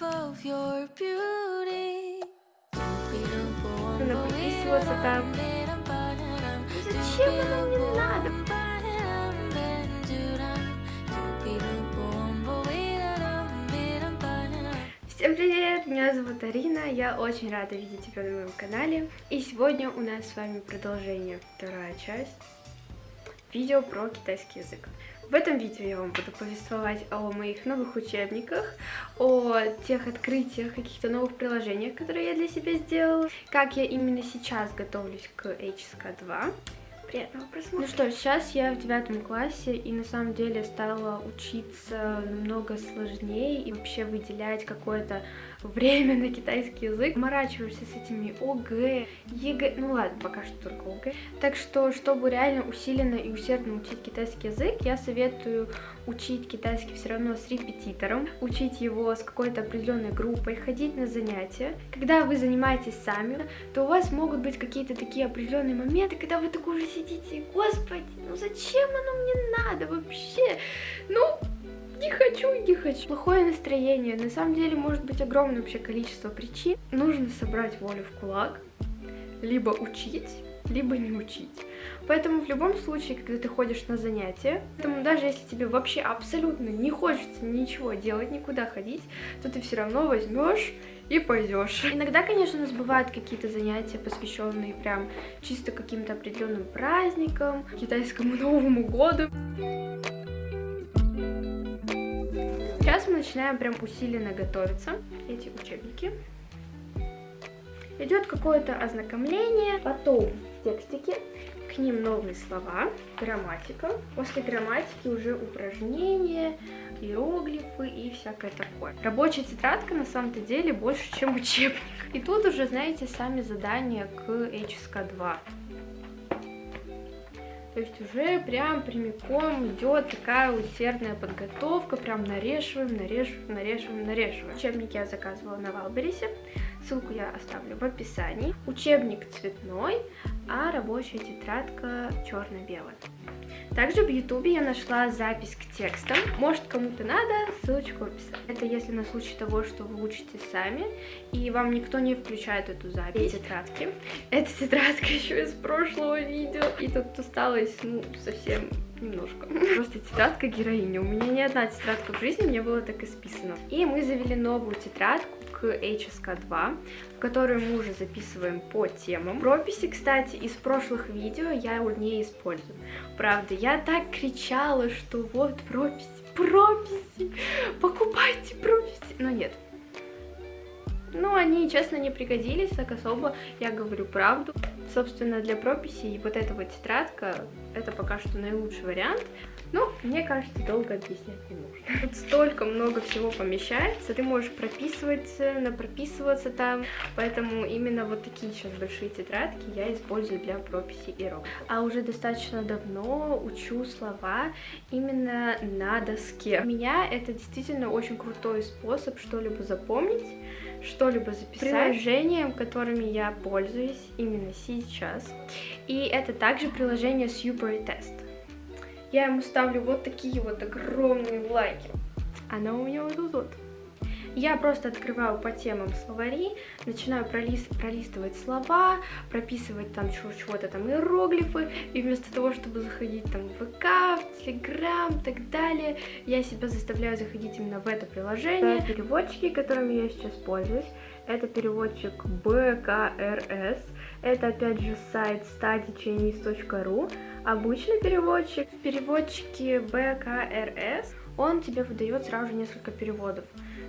Надо подписываться там. Зачем оно мне надо? Всем привет! Меня зовут Арина, я очень рада видеть тебя на моем канале. И сегодня у нас с вами продолжение, вторая часть видео про китайский язык. В этом видео я вам буду повествовать о моих новых учебниках, о тех открытиях, каких-то новых приложениях, которые я для себя сделала, как я именно сейчас готовлюсь к HSK2, Приятного просмотра. Ну что, сейчас я в девятом классе, и на самом деле стала учиться намного сложнее и вообще выделять какое-то время на китайский язык. Заморачиваешься с этими ОГЭ, ЕГЭ, ну ладно, пока что только ОГЭ. Так что, чтобы реально усиленно и усердно учить китайский язык, я советую учить китайский все равно с репетитором, учить его с какой-то определенной группой, ходить на занятия. Когда вы занимаетесь сами, то у вас могут быть какие-то такие определенные моменты, когда вы такой уже сидите, господи, ну зачем оно мне надо вообще? Ну, не хочу, не хочу. Плохое настроение. На самом деле может быть огромное вообще количество причин. Нужно собрать волю в кулак, либо учить, либо не учить. Поэтому в любом случае, когда ты ходишь на занятия, поэтому даже если тебе вообще абсолютно не хочется ничего делать, никуда ходить, то ты все равно возьмешь и пойдешь. Иногда, конечно, у нас бывают какие-то занятия, посвященные прям чисто каким-то определенным праздникам, китайскому Новому году. Сейчас мы начинаем прям усиленно готовиться, эти учебники. Идет какое-то ознакомление, потом текстики, к ним новые слова, грамматика. После грамматики уже упражнения, иероглифы и всякое такое. Рабочая тетрадка на самом-то деле больше, чем учебник. И тут уже, знаете, сами задания к HSK2. То есть уже прям прямиком идет такая усердная подготовка, прям нарешиваем, нарешиваем, нарешиваем, нарешиваем. Учебник я заказывала на Валберисе, ссылку я оставлю в описании. Учебник цветной, а рабочая тетрадка черно-белая. Также в ютубе я нашла запись к текстам. Может кому-то надо, ссылочку в описании. Это если на случай того, что вы учите сами, и вам никто не включает эту запись. тетрадки. Эта тетрадка еще из прошлого видео. И тут осталось, ну, совсем немножко. Просто тетрадка героини. У меня ни одна тетрадка в жизни не была так исписана. И мы завели новую тетрадку HSK2, в которую мы уже записываем по темам. Прописи, кстати, из прошлых видео я не использую. Правда, я так кричала, что вот прописи, прописи, покупайте прописи. Но нет, ну, они, честно, не пригодились так особо, я говорю правду. Собственно, для прописей вот эта вот тетрадка, это пока что наилучший вариант. Ну, мне кажется, долго объяснять не нужно. Тут столько много всего помещается, ты можешь прописываться, напрописываться там, поэтому именно вот такие сейчас большие тетрадки я использую для прописи и рок. А уже достаточно давно учу слова именно на доске. У меня это действительно очень крутой способ что-либо запомнить, что-либо записать. Приложением, которыми я пользуюсь именно сейчас. И это также приложение с Test я ему ставлю вот такие вот огромные лайки. Она у меня вот тут вот. Я просто открываю по темам словари, начинаю пролист, пролистывать слова, прописывать там чего-то там иероглифы, и вместо того, чтобы заходить там в ВК, в Телеграм и так далее, я себя заставляю заходить именно в это приложение. Переводчики, которыми я сейчас пользуюсь, это переводчик BKRS, это опять же сайт studychinese.ru, обычный переводчик. В переводчике BKRS он тебе выдает сразу же несколько переводов.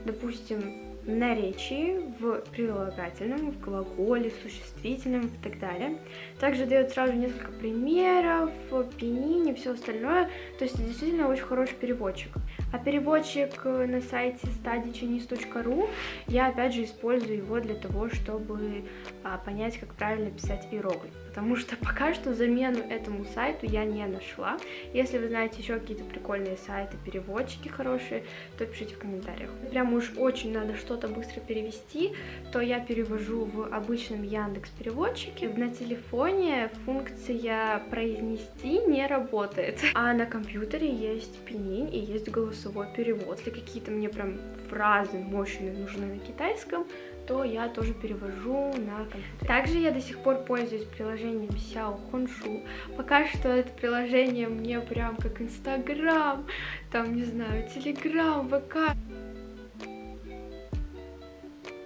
Допустим, наречии, в прилагательном, в глаголе, в существительном и так далее. Также дает сразу несколько примеров, пенини, все остальное. То есть действительно очень хороший переводчик. А переводчик на сайте studychinese.ru, я опять же использую его для того, чтобы а, понять, как правильно писать иероглиф. Потому что пока что замену этому сайту я не нашла. Если вы знаете еще какие-то прикольные сайты, переводчики хорошие, то пишите в комментариях. Прям уж очень надо что-то быстро перевести, то я перевожу в обычном Яндекс переводчике. На телефоне функция произнести не работает, а на компьютере есть пенинь и есть голос голосовой перевод. Если какие-то мне прям фразы мощные нужны на китайском, то я тоже перевожу на компьютер. Также я до сих пор пользуюсь приложением Xiao Honshu. Пока что это приложение мне прям как Инстаграм, там, не знаю, Телеграм, ВК.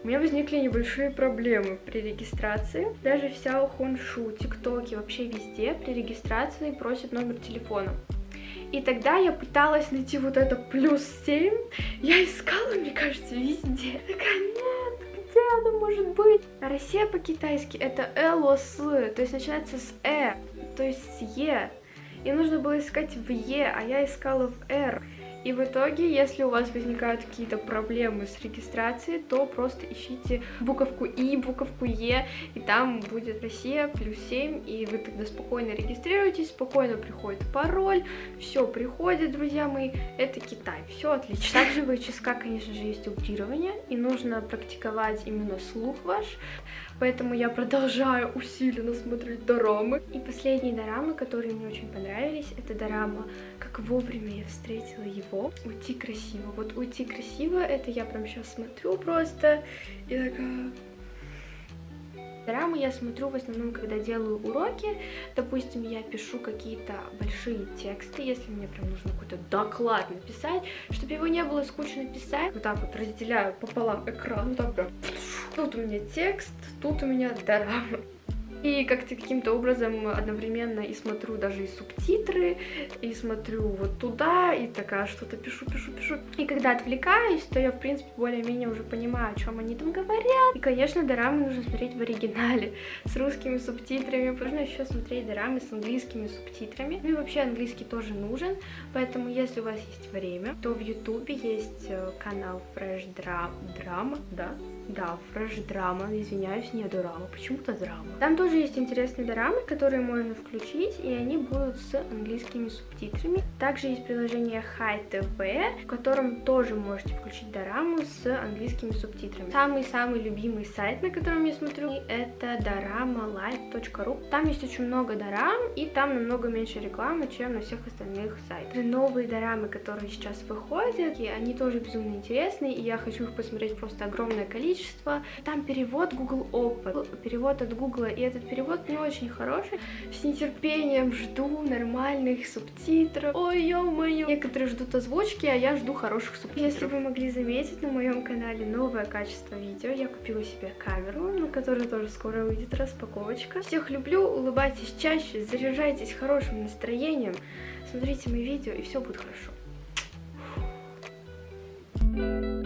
У меня возникли небольшие проблемы при регистрации. Даже в Xiao ТикТоке, вообще везде при регистрации просят номер телефона. И тогда я пыталась найти вот это плюс 7. Я искала, мне кажется, везде. Такая, нет, где оно может быть? Россия по-китайски это элос, то есть начинается с э, то есть с е. И нужно было искать в е, а я искала в р. И в итоге, если у вас возникают какие-то проблемы с регистрацией, то просто ищите буковку И, буковку Е, и там будет Россия плюс 7, и вы тогда спокойно регистрируетесь, спокойно приходит пароль, все приходит, друзья мои, это Китай, все отлично. Также в HSK, конечно же, есть аудирование, и нужно практиковать именно слух ваш, поэтому я продолжаю усиленно смотреть дорамы. И последние дорамы, которые мне очень понравились, это дорама «Как вовремя я встретила его», «Уйти красиво». Вот «Уйти красиво» это я прям сейчас смотрю просто и такая... Дорамы я смотрю в основном, когда делаю уроки. Допустим, я пишу какие-то большие тексты, если мне прям нужно какой-то доклад написать, чтобы его не было скучно писать. Вот так вот разделяю пополам экран, вот так прям. Тут у меня текст, тут у меня дорама. И как-то каким-то образом одновременно и смотрю даже и субтитры, и смотрю вот туда, и такая что-то пишу, пишу, пишу. И когда отвлекаюсь, то я, в принципе, более-менее уже понимаю, о чем они там говорят. И, конечно, дорамы нужно смотреть в оригинале, с русскими субтитрами. Нужно еще смотреть дорамы с английскими субтитрами. Ну и вообще английский тоже нужен, поэтому если у вас есть время, то в ютубе есть э, канал Fresh Drama, да? Да, Fresh Drama, извиняюсь, не дорама, почему-то драма. Там тоже есть интересные дорамы, которые можно включить, и они будут с английскими субтитрами. Также есть приложение Hi TV, в котором тоже можете включить дораму с английскими субтитрами. Самый-самый любимый сайт, на котором я смотрю, это doramalife.ru. Там есть очень много дорам, и там намного меньше рекламы, чем на всех остальных сайтах. Новые дорамы, которые сейчас выходят, и они тоже безумно интересные, и я хочу их посмотреть просто огромное количество количество. Там перевод Google Open, перевод от Google, и этот перевод не очень хороший. С нетерпением жду нормальных субтитров. Ой, ё-моё. Некоторые ждут озвучки, а я жду хороших субтитров. Если вы могли заметить, на моем канале новое качество видео. Я купила себе камеру, на которой тоже скоро выйдет распаковочка. Всех люблю, улыбайтесь чаще, заряжайтесь хорошим настроением, смотрите мои видео, и все будет хорошо. Thank you